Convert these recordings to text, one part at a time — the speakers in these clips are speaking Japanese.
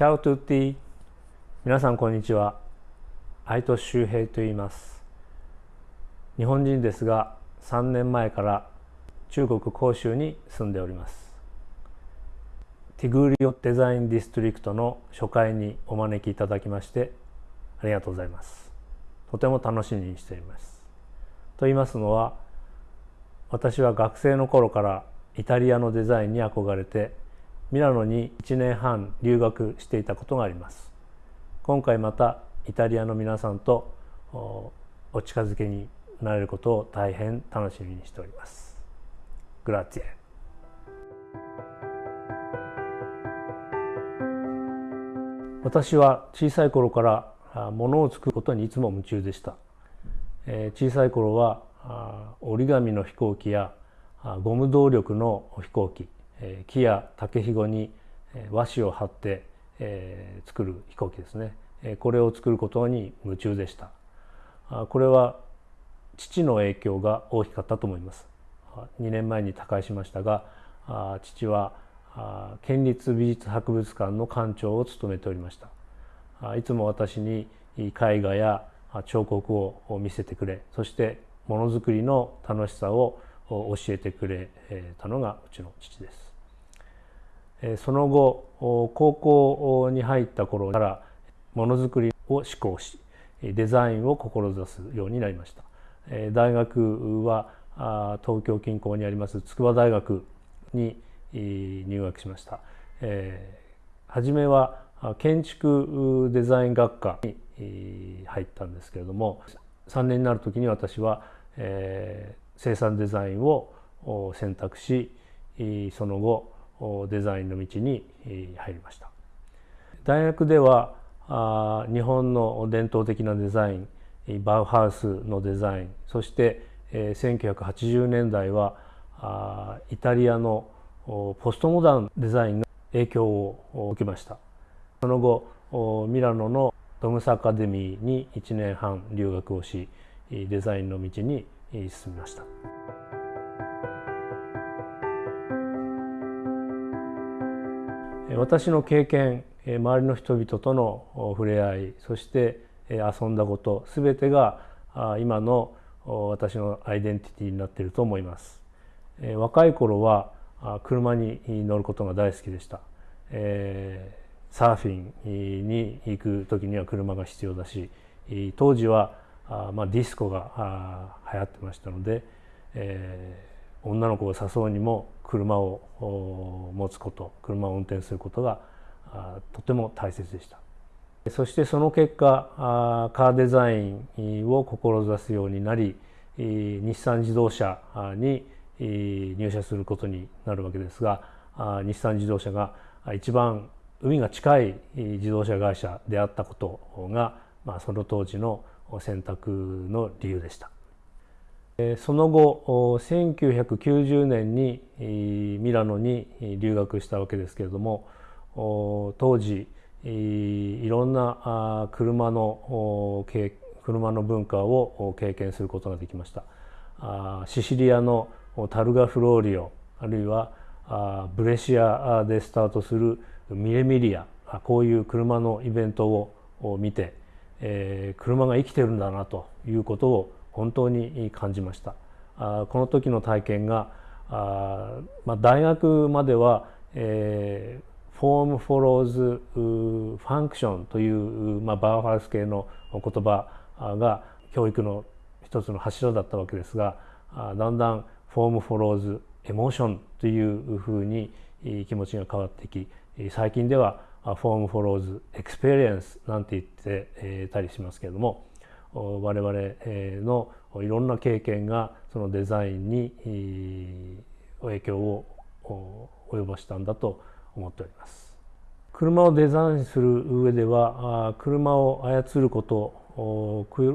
チャオトゥッティ皆さんこんにちは。愛都周平と言います。日本人ですが3年前から中国広州に住んでおります。ティグリオデザインディストリクトの初回にお招きいただきましてありがとうございます。とても楽しみにしています。と言いますのは私は学生の頃からイタリアのデザインに憧れてミラノに1年半留学していたことがあります。今回またイタリアの皆さんとお近づけになれることを大変楽しみにしております。グラッツィエ私は小さい頃から物を作ることにいつも夢中でした、え小さい頃は折り紙の飛行機やゴム動力の飛行機木や竹ひごに和紙を貼って作る飛行機ですね。これを作ることに夢中でした。これは父の影響が大きかったと思います。2年前に他界しましたが父は県立美術博物館の館長を務めておりました。いつも私に絵画や彫刻を見せてくれそしてものづくりの楽しさを教えてくれたのがうちの父です。その後高校に入った頃からものづくりを志向しデザインを志すようになりました。大学は東京近郊にあります筑波大学に入学しました、初めは建築デザイン学科に入ったんですけれども3年になる時に私は、生産デザインを選択しその後デザインの道に入りました。大学では日本の伝統的なデザインバウハウスのデザインそして1980年代はイタリアのポストモダンデザインが影響を受けました。その後ミラノのドムスアカデミーに1年半留学をしデザインの道に進みました。私の経験周りの人々との触れ合いそして遊んだこと全てが今の私のアイデンティティになっていると思います。若い頃は車に乗ることが大好きでした、え、サーフィンに行く時には車が必要だし当時は、ま、ディスコが流行ってましたので、女の子を誘うにも車を持つこと車を運転することがとても大切でしたそしてその結果カーデザインを志すようになり日産自動車に入社することになるわけですが日産自動車が一番海が近い自動車会社であったことが、まあ、その当時の選択の理由でした。その後1990年にミラノに留学したわけですけれども当時いろんな車の車の文化を経験することができました。シシリアのタルガフローリオあるいはブレシアでスタートするミレミリアこういう車のイベントを見て、車が生きてるんだなということを本当に感じました。この時の体験があ、まあ、大学までは、えー、 form follows function という、まあ、バウハウス系の言葉が教育の一つの柱だったわけですがだんだん form follows emotion というふうに気持ちが変わってき最近では form follows experience なんて言ってたりしますけれども我々のいろんな経験がそのデザインに影響を及ぼしたんだと思っております。車をデザインする上では車を操ること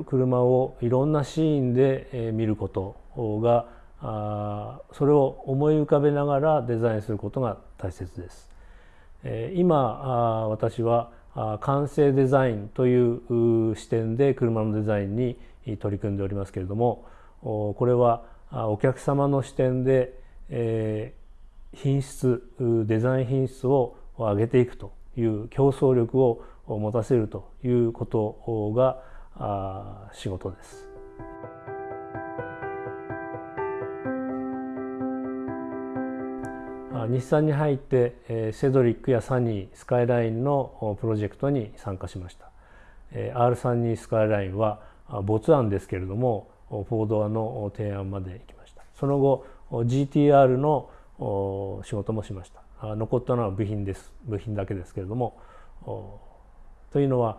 車をいろんなシーンで見ることがそれを思い浮かべながらデザインすることが大切です。今私は完成デザインという視点で車のデザインに取り組んでおりますけれどもこれはお客様の視点で品質デザイン品質を上げていくという競争力を持たせるということが仕事です。日産に入ってセドリックやサニースカイラインのプロジェクトに参加しました。R32 スカイラインは没案ですけれどもフォードアの提案まで行きました。その後 GTR の仕事もしました。残ったのは部品です。部品だけですけれどもというのは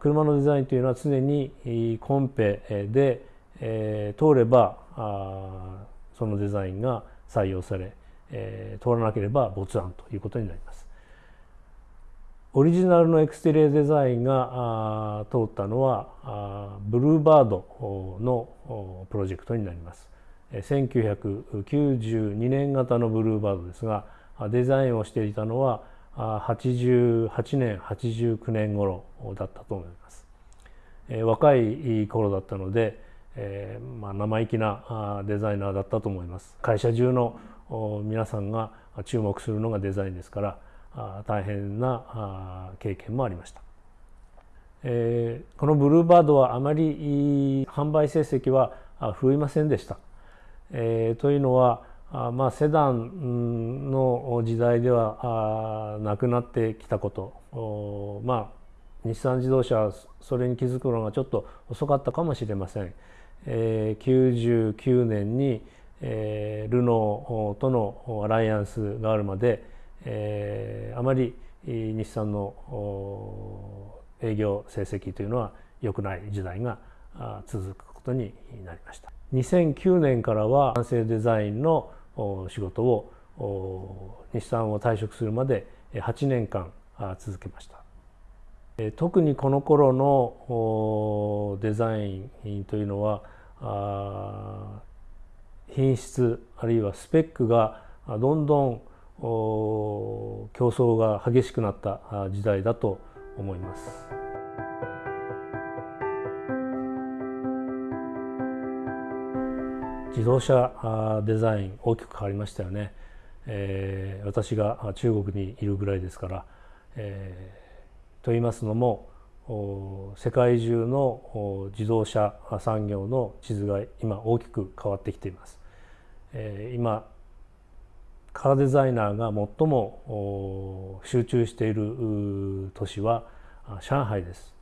車のデザインというのは常にコンペで通ればそのデザインが採用され通らなければ没案ということになります。オリジナルのエクステリアデザインが通ったのはブルーバードのプロジェクトになります。1992年型のブルーバードですがデザインをしていたのは88年89年頃だったと思います。若い頃だったので、えーまあ、生意気なデザイナーだったと思います。会社中の皆さんが注目するのがデザインですから大変な経験もありました。このブルーバードはあまり販売成績は振るいませんでした。というのはまあ、セダンの時代ではなくなってきたことまあ日産自動車はそれに気づくのがちょっと遅かったかもしれません。えー、99年に、ルノーとのアライアンスがあるまで、あまり日産の営業成績というのは良くない時代が続くことになりました。2009年からは完成デザインの仕事を日産を退職するまで8年間続けました特にこの頃のデザインというのは品質あるいはスペックがどんどん競争が激しくなった時代だと思います。自動車デザイン大きく変わりましたよね、えー、私が中国にいるぐらいですから、えー、と言いますのも世界中の自動車産業の地図が今大きく変わってきています、今カーデザイナーが最も集中している都市は上海です。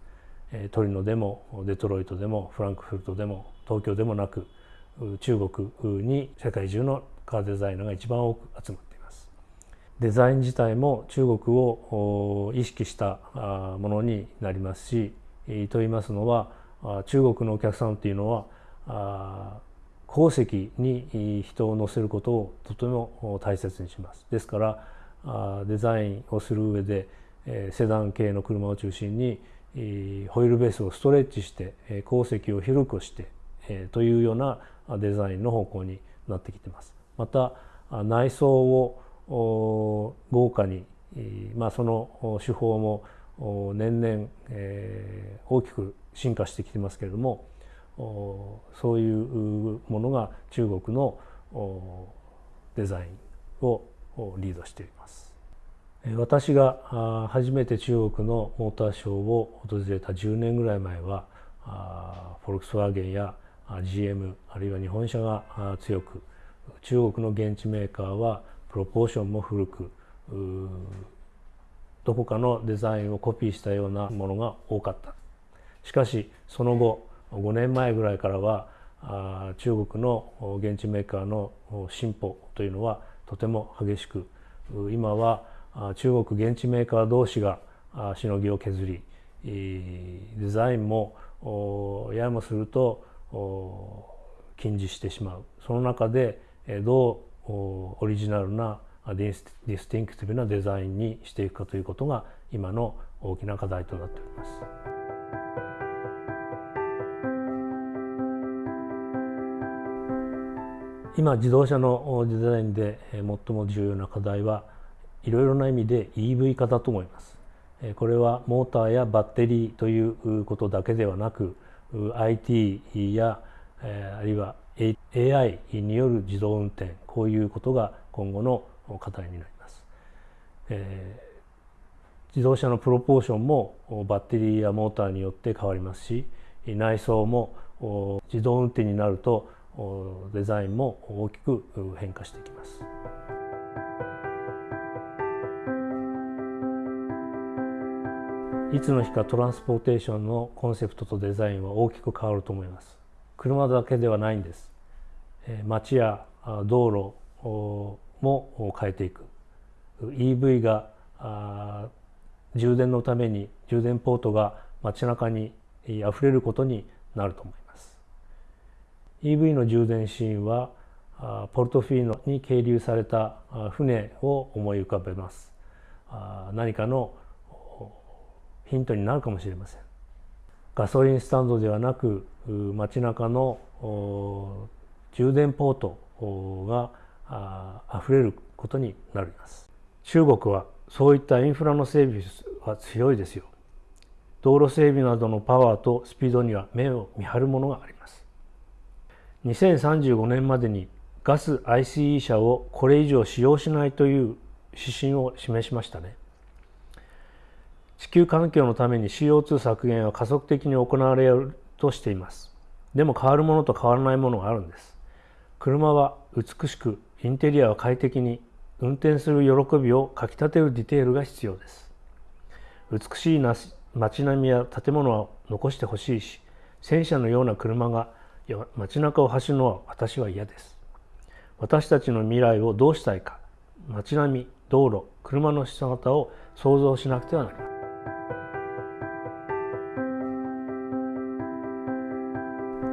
トリノでもデトロイトでもフランクフルトでも東京でもなく中国に世界中のカーデザイナーが一番多く集まっています。デザイン自体も中国を意識したものになりますしと言いますのは中国のお客さんっていうのは鉱石に人を乗せることをとても大切にしますですからデザインをする上でセダン系の車を中心にホイールベースをストレッチして鉱石を広くしてというようなデザインの方向になってきてます。また内装を豪華に、まあ、その手法も年々、え、大きく進化してきてますけれどもそういうものが中国のデザインをリードしています。私が初めて中国のモーターショーを訪れた10年ぐらい前はフォルクスワーゲンや GM あるいは日本車が強く中国の現地メーカーはプロポーションも古くどこかのデザインをコピーしたようなものが多かったしかしその後5年前ぐらいからは中国の現地メーカーの進歩というのはとても激しく今は中国現地メーカー同士がしのぎを削りデザインもややもすると近似してしまうその中でどうオリジナルな distinctive なデザインにしていくかということが今の大きな課題となっております。今自動車のデザインで最も重要な課題はいろいろな意味で EV 化だと思います。これはモーターやバッテリーということだけではなく IT や、あるいは AI による自動運転こういうことが今後の課題になります。え自動車のプロポーションもバッテリーやモーターによって変わりますし内装も自動運転になるとデザインも大きく変化していきます。いつの日かトランスポーテーションのコンセプトとデザインは大きく変わると思います。車だけではないんです。街や道路も変えていく。EV が充電のために充電ポートが街中にあふれることになると思います EV の充電シーンはポルトフィーノに係留された船を思い浮かべます。何かのヒントになるかもしれません。ガソリンスタンドではなく街中の充電ポートがあふれることになります。中国はそういったインフラの整備は強いですよ。道路整備などのパワーとスピードには目を見張るものがあります。2035年までにガス ICE 車をこれ以上使用しないという指針を示しましたね。地球環境のために CO2 削減は加速的に行われるとしています。でも変わるものと変わらないものがあるんです。車は美しくインテリアは快適に運転する喜びをかきたてるディテールが必要です。美しい街並みや建物は残してほしいし戦車のような車が街中を走るのは私は嫌です。私たちの未来をどうしたいか。街並み道路車の姿を想像しなくてはなりません。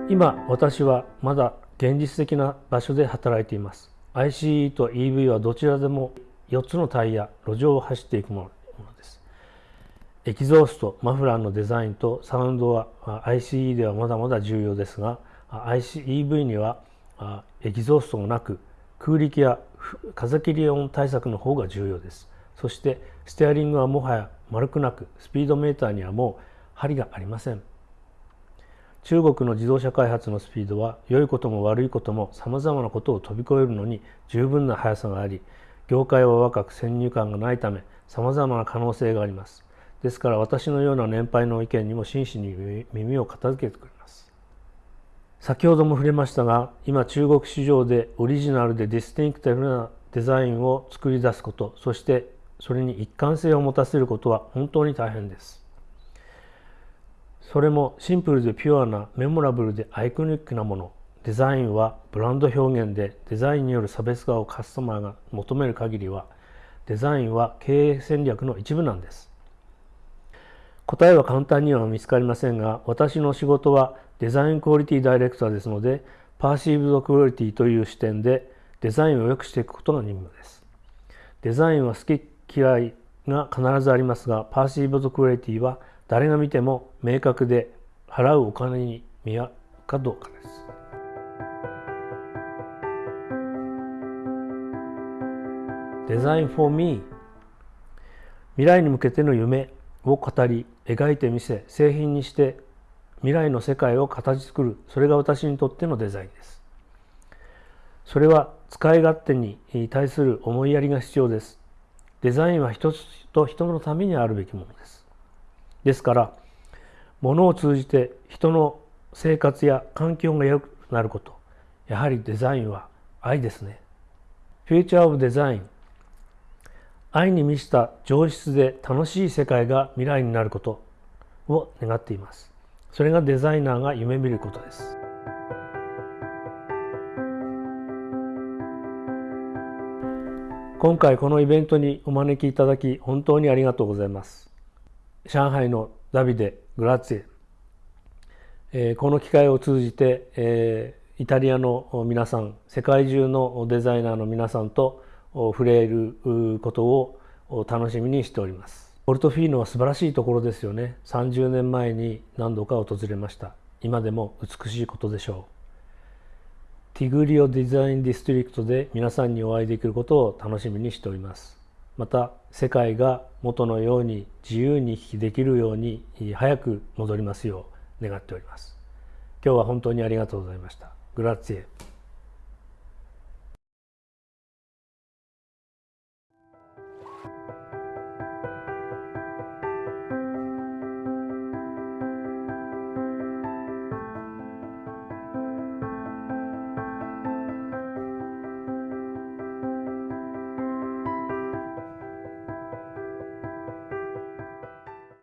今私はまだ現実的な場所で働いています。ICE と EV はどちらでも4つのタイヤ路上を走っていくものです。エキゾーストマフラーのデザインとサウンドは ICE ではまだまだ重要ですが ICEV にはエキゾーストもなく空力や風切り音対策の方が重要です。そしてステアリングはもはや丸くなくスピードメーターにはもう針がありません。中国の自動車開発のスピードは良いことも悪いこともさまざまなことを飛び越えるのに十分な速さがあり業界は若く先入観がないためさまざまな可能性があります。ですから私のような年配の意見にも真摯に耳を傾けてくれます。先ほども触れましたが今中国市場でオリジナルで distinctive なデザインを作り出すことそしてそれに一貫性を持たせることは本当に大変です。それもシンプルでピュアな memorable で iconic なもの。デザインはブランド表現でデザインによる差別化をカスタマーが求める限りはデザインは経営戦略の一部なんです。答えは簡単には見つかりませんが私の仕事はデザインクオリティダイレクターですのでパーシーブドクオリティという視点でデザインを良くしていくことが任務ですデザインは好き嫌いが必ずありますがパーシーブドクオリティは誰が見ても明確で払うお金に見合うかどうかです。デザイン for me 未来に向けての夢を語り描いてみせ製品にして未来の世界を形作る。それが私にとってのデザインです。それは使い勝手に対する思いやりが必要です。デザインは人と人のためにあるべきものです。ですから物を通じて人の生活や環境が良くなること。やはりデザインは愛ですね。フューチャーオブデザイン愛に満ちた上質で楽しい世界が未来になることを願っています。それがデザイナーが夢見ることです。今回このイベントにお招きいただき本当にありがとうございます。上海のダビデ・グラッツィエ、え、この機会を通じて、え、イタリアの皆さん世界中のデザイナーの皆さんと触れることを楽しみにしておりますポルトフィーノは素晴らしいところですよね30年前に何度か訪れました今でも美しいことでしょうティグリオデザインディストリクトで皆さんにお会いできることを楽しみにしておりますまた世界が元のように自由に行きできるように早く戻りますよう願っております。今日は本当にありがとうございました。グラッツィエ。